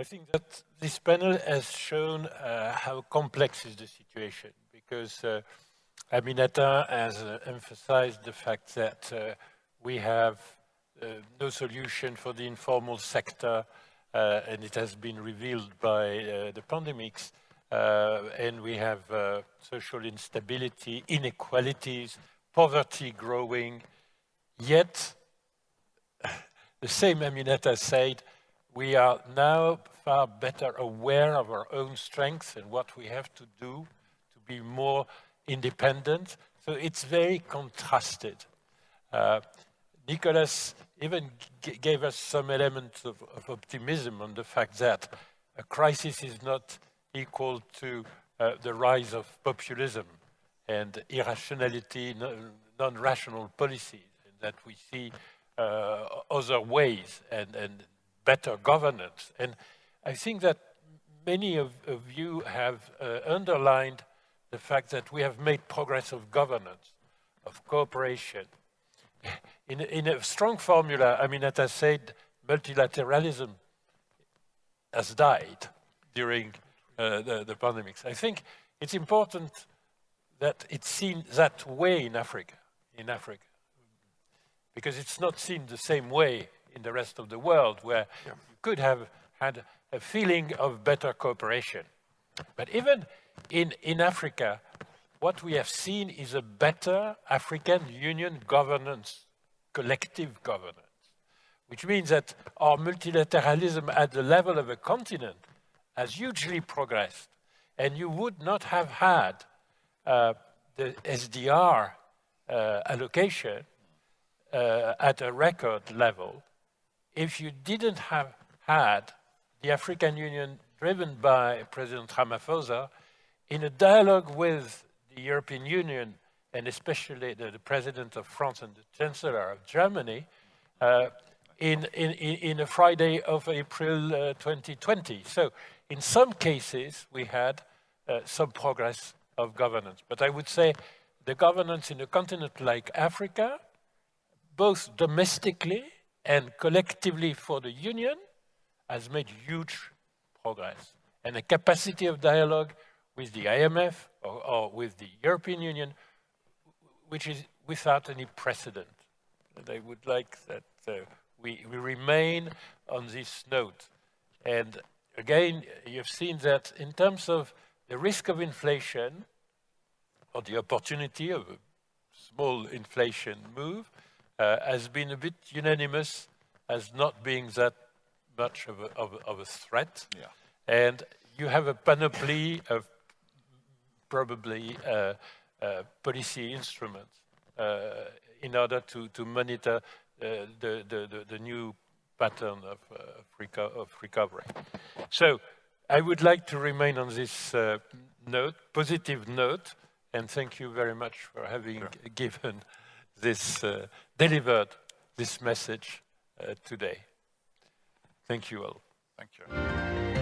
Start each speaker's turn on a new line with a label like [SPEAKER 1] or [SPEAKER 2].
[SPEAKER 1] I think that this panel has shown uh, how complex is the situation because uh, Aminata has uh, emphasized the fact that uh, we have uh, no solution for the informal sector uh, and it has been revealed by the pandemics and we have social instability, inequalities, poverty growing, yet the same Aminata said, we are now far better aware of our own strengths and what we have to do to be more independent. So it's very contrasted. Uh, Nicholas even gave us some elements of, of, optimism on the fact that a crisis is not equal to uh, the rise of populism and irrationality, non-rational policies, and that we see uh, other ways and, and better governance. And I think that many of, of you have uh, underlined the fact that we have made progress of governance, of cooperation. In, in a strong formula, I mean, as I said, multilateralism has died during uh, the, the pandemics. I think it's important that it's seen that way in Africa, in Africa, because it's not seen the same way in the rest of the world where yeah. you could have had a feeling of better cooperation. But even in, in Africa, what we have seen is a better African Union governance, collective governance, which means that our multilateralism at the level of a continent has hugely progressed. And you would not have had uh, the SDR uh, allocation uh, at a record level if you didn't have had the African Union driven by President Ramaphosa in a dialogue with the European Union and especially the, the President of France and the Chancellor of Germany uh, in, in, in a Friday of April uh, 2020. So in some cases, we had uh, some progress of governance. But I would say the governance in a continent like Africa, both domestically and collectively for the Union, has made huge progress. And the capacity of dialogue with the IMF or, or with the European Union, which is without any precedent. And I would like that uh, we, we remain on this note. And again, you've seen that in terms of the risk of inflation, or the opportunity of a small inflation move, uh, has been a bit unanimous as not being that much of a, of of a threat. Yeah. And you have a panoply of probably uh, uh, policy instruments uh, in order to, to monitor uh, the, the, the, the, new pattern of, uh, reco of, recovery. So I would like to remain on this note, positive note, and thank you very much for having sure. given this, delivered this message today. Thank you all.
[SPEAKER 2] Thank you.